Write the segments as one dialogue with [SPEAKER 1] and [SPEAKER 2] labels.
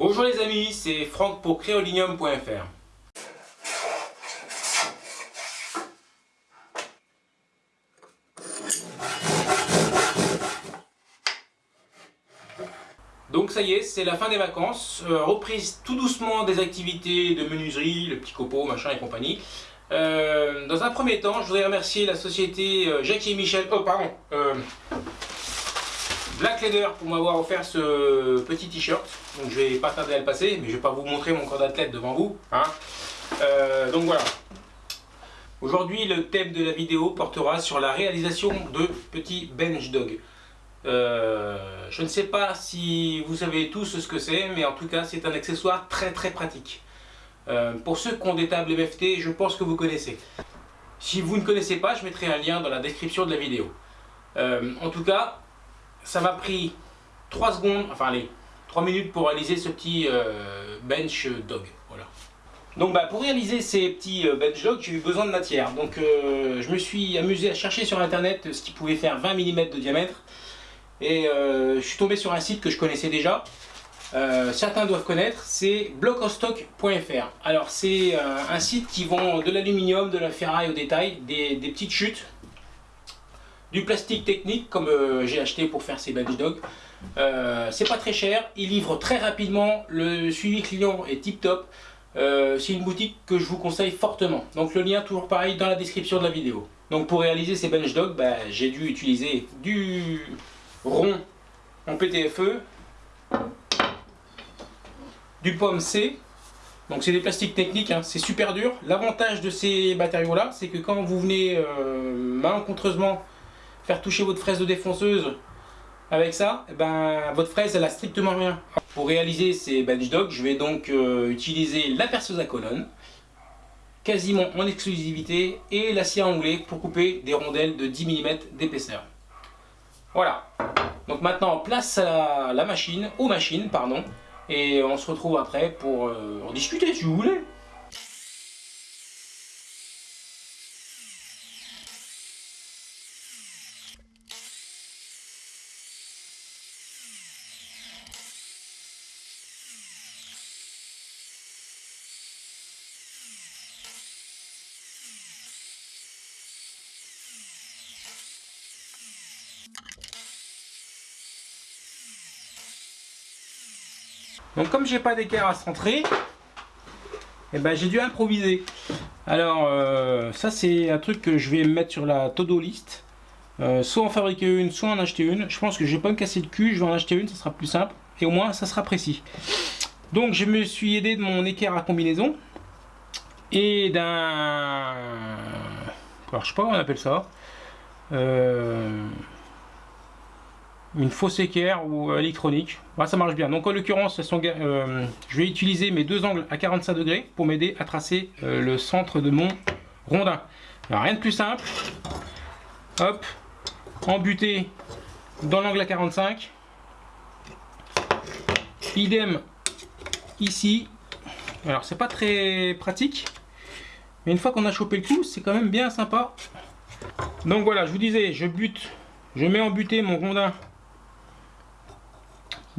[SPEAKER 1] Bonjour les amis, c'est Franck pour créolinium.fr. Donc ça y est, c'est la fin des vacances, euh, reprise tout doucement des activités de menuiserie, le petit copeau, machin et compagnie. Euh, dans un premier temps, je voudrais remercier la société euh, Jackie et Michel, oh pardon, Black Leather pour m'avoir offert ce petit t-shirt. Donc je vais pas tarder à le passer, mais je vais pas vous montrer mon corps d'athlète devant vous. Hein. donc voilà. Aujourd'hui, le thème de la vidéo portera sur la réalisation de petits bench dog. Euh, je ne sais pas si vous savez tous ce que c'est, mais en tout cas c'est un accessoire très très pratique. Euh, pour ceux qui ont des tables MFT, je pense que vous connaissez. Si vous ne connaissez pas, je mettrai un lien dans la description de la vidéo. Euh, en tout cas, ça m'a pris 3 secondes, enfin allez, 3 minutes pour réaliser ce petit bench dog. Voilà. Donc bah, pour réaliser ces petits bench dog, j'ai eu besoin de matière. Donc je me suis amusé à chercher sur internet ce qui pouvait faire 20 mm de diamètre. Et euh, je suis tombé sur un site que je connaissais déjà. Euh, certains doivent connaître, c'est blockostock.fr. Alors c'est euh, un site qui vend de l'aluminium, de la ferraille au détail, des, petites chutes, du plastique technique comme j'ai acheté pour faire ces bench dogs. c'est pas très cher, ils livrent très rapidement, le suivi client est tip top. c'est une boutique que je vous conseille fortement. Donc le lien toujours pareil dans la description de la vidéo. Donc pour réaliser ces bench dogs, bah, j'ai dû utiliser du rond en PTFE, du pomme C, donc c'est des plastiques techniques, hein. c'est super dur. L'avantage de ces matériaux là, c'est que quand vous venez euh, malencontreusement faire toucher votre fraise de défonceuse avec ça, eh ben, votre fraise elle a strictement rien. Pour réaliser ces bench dogs, je vais donc euh, utiliser la perceuse à colonne, quasiment en exclusivité, et la scie à onglet pour couper des rondelles de 10 mm d'épaisseur. Voilà. Donc maintenant, place à la machine, aux machines, pardon. Et on se retrouve après pour euh, en discuter si vous voulez. Donc comme j'ai pas d'équerre à centrer, eh ben, j'ai dû improviser. Alors euh, ça c'est un truc que je vais mettre sur la todo list. Euh, soit en fabriquer une, soit en acheter une. Je pense que je vais pas me casser le cul, je vais en acheter une, ça sera plus simple. Et au moins ça sera précis. Donc je me suis aidé de mon équerre à combinaison. Et d'un... Alors je sais pas comment on appelle ça. Euh une fausse équerre ou électronique. ça marche bien. Donc en l'occurrence, euh, je vais utiliser mes deux angles à 45 degrés pour m'aider à tracer euh, le centre de mon rondin. rien de plus simple. Hop, embuté dans l'angle à 45. Idem ici. Alors c'est pas très pratique, mais une fois qu'on a chopé le coup, c'est quand même bien sympa. Donc voilà, je vous disais, je bute, je mets en mon rondin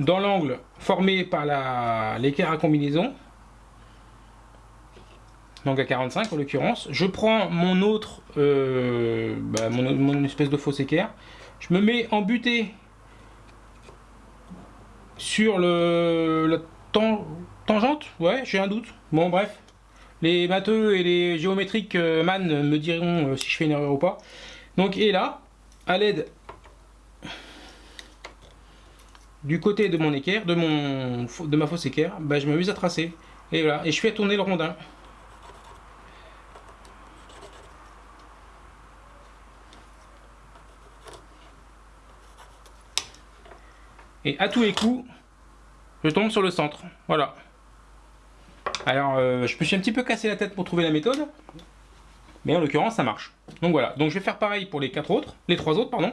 [SPEAKER 1] dans l'angle formé par l'équerre à combinaison, donc à 45 en l'occurrence, je prends mon autre, euh, bah, mon, espèce de fausse équerre, je me mets en butée sur le, la tangente, ouais j'ai un doute, bon bref, les matheux et les géométriques euh, man me diront euh, si je fais une erreur ou pas, donc et là, à l'aide du côté de mon équerre, de, mon, de ma fausse équerre, bah, je m'amuse à tracer. Et voilà, et je fais tourner le rondin. Et à tous les coups, je tombe sur le centre. Voilà. Alors, euh, je me suis un petit peu cassé la tête pour trouver la méthode. Mais en l'occurrence, ça marche. Donc voilà. Donc je vais faire pareil pour les quatre autres. Les trois autres, pardon.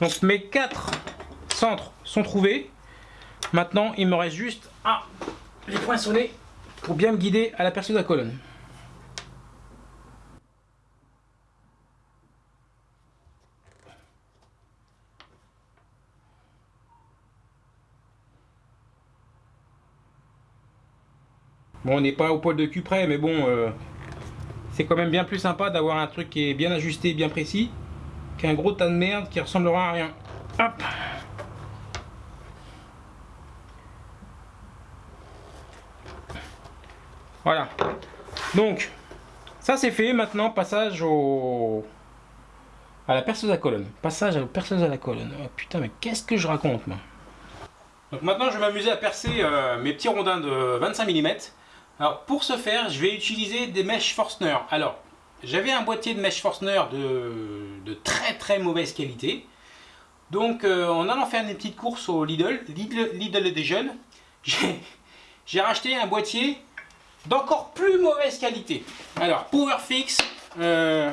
[SPEAKER 1] Donc mes quatre centres sont trouvés. Maintenant, il me reste juste à les poinçonner pour bien me guider à la perceuse à colonne. Bon, on n'est pas au poil de cul près, mais bon, euh, c'est quand même bien plus sympa d'avoir un truc qui est bien ajusté, bien précis, qu'un gros tas de merde qui ressemblera à rien. Hop Voilà. Donc, ça c'est fait. Maintenant, passage au... à la perceuse à colonne. Passage à la perceuse à la colonne. Oh, putain, mais qu'est-ce que je raconte, moi Donc maintenant, je vais m'amuser à percer euh, mes petits rondins de 25 mm. Alors, pour ce faire, je vais utiliser des mèches Forstner. Alors, j'avais un boîtier de mèches Forstner de, très très mauvaise qualité. Donc, euh, en allant faire des petites courses au Lidl, Lidl, Lidl des jeunes, j'ai racheté un boîtier d'encore plus mauvaise qualité. Alors, Powerfix, euh,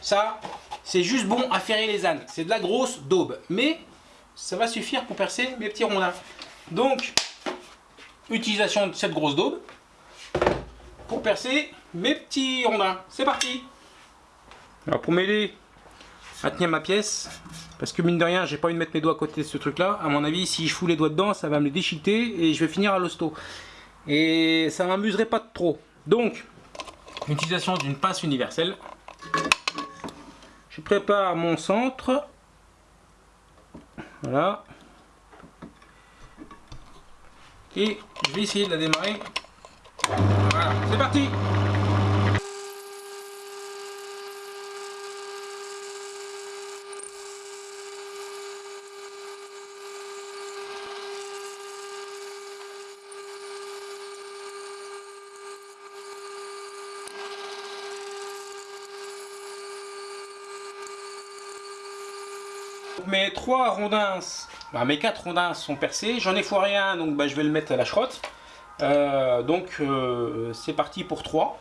[SPEAKER 1] ça, c'est juste bon à ferrer les ânes. C'est de la grosse daube, mais ça va suffire pour percer mes petits rondins. Donc, utilisation de cette grosse daube pour percer mes petits rondins. C'est parti Alors, pour m'aider à tenir ma pièce, parce que mine de rien, j'ai pas envie de mettre mes doigts à côté de ce truc-là. À mon avis, si je fous les doigts dedans, ça va me les déchiqueter et je vais finir à l'hosto et ça m'amuserait pas trop. Donc, l'utilisation d'une pince universelle. Je prépare mon centre. Voilà. Et je vais essayer de la démarrer. Voilà, c'est parti mes trois rondins, bah, mes quatre rondins sont percés. J'en ai foiré un, donc bah, je vais le mettre à la schrotte. Euh, donc euh, c'est parti pour trois.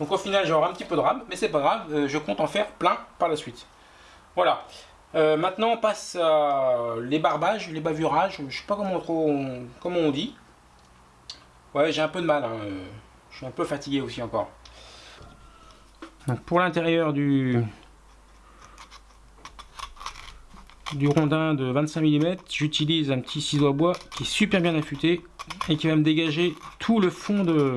[SPEAKER 1] Donc au final j'aurai un petit peu de rame, mais c'est pas grave, euh, je compte en faire plein par la suite. Voilà. maintenant on passe les barbages, les bavurages, je sais pas comment, on dit. Ouais j'ai un peu de mal, hein, je suis un peu fatigué aussi encore. Pour l'intérieur du, du rondin de 25 mm, j'utilise un petit ciseau à bois qui est super bien affûté et qui va me dégager tout le fond de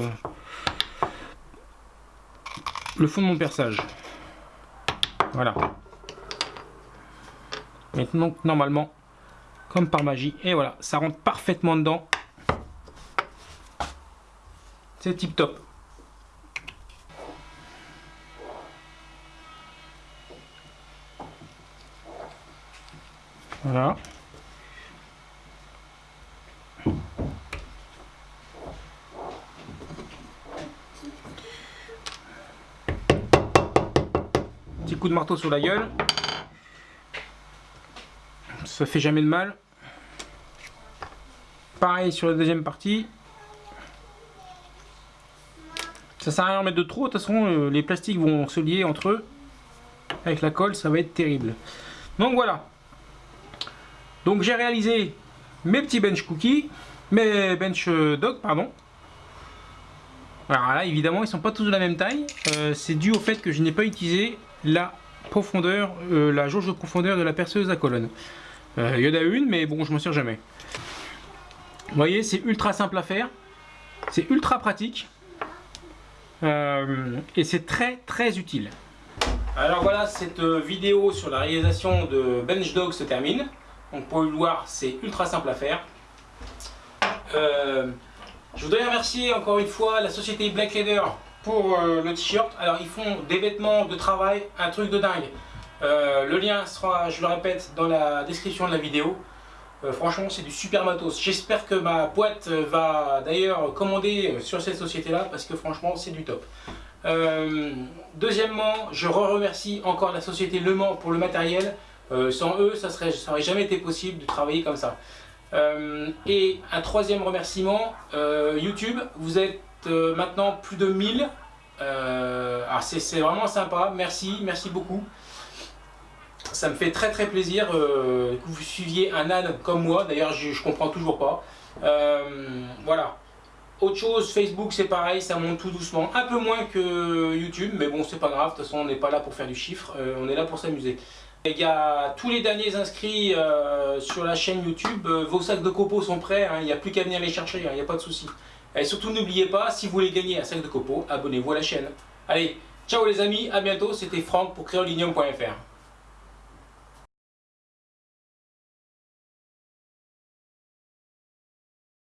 [SPEAKER 1] le fond de mon perçage. Voilà. Maintenant, normalement, comme par magie, et voilà, ça rentre parfaitement dedans. C'est tip top. Voilà. Petit coup de marteau sur la gueule. Ça fait jamais de mal. Pareil sur la deuxième partie. Ça sert à rien de mettre de trop, de toute façon euh, les plastiques vont se lier entre eux. Avec la colle, ça va être terrible. Donc voilà, donc j'ai réalisé mes petits bench cookies, mes bench euh, dog, pardon. Alors là, évidemment, ils sont pas tous de la même taille. Euh, c'est dû au fait que je n'ai pas utilisé la profondeur, euh, la jauge de profondeur de la perceuse à colonne. Il y en a une, mais bon, je m'en sers jamais. Vous voyez, c'est ultra simple à faire. C'est ultra pratique. et c'est très très utile. Alors voilà, cette vidéo sur la réalisation de Bench Dog se termine. Donc pour le voir, c'est ultra simple à faire. Euh, je voudrais remercier encore une fois la société Black Leather pour euh, le t-shirt. Alors ils font des vêtements de travail, un truc de dingue. Euh, le lien sera, je le répète, dans la description de la vidéo. franchement, c'est du super matos. J'espère que ma boîte va d'ailleurs commander sur cette société-là parce que franchement, c'est du top. deuxièmement, je remercie encore la société Le Mans pour le matériel. Euh, sans eux, ça n'aurait jamais été possible de travailler comme ça. Euh, et un troisième remerciement, euh, YouTube, vous êtes maintenant plus de 1000. c'est vraiment sympa, merci, merci beaucoup. ça me fait très très plaisir que vous suiviez un âne comme moi. D'ailleurs, je, je comprends toujours pas. voilà. Autre chose, Facebook c'est pareil, ça monte tout doucement, un peu moins que YouTube, mais bon c'est pas grave, de toute façon on n'est pas là pour faire du chiffre, on est là pour s'amuser. Il y a tous les derniers inscrits euh, sur la chaîne YouTube, euh, vos sacs de copeaux sont prêts, hein, il n'y a plus qu'à venir les chercher, hein, il n'y a pas de souci. Et surtout n'oubliez pas, si vous voulez gagner un sac de copeaux, abonnez-vous à la chaîne. Allez, ciao les amis, à bientôt, c'était Franck pour créolinium.fr.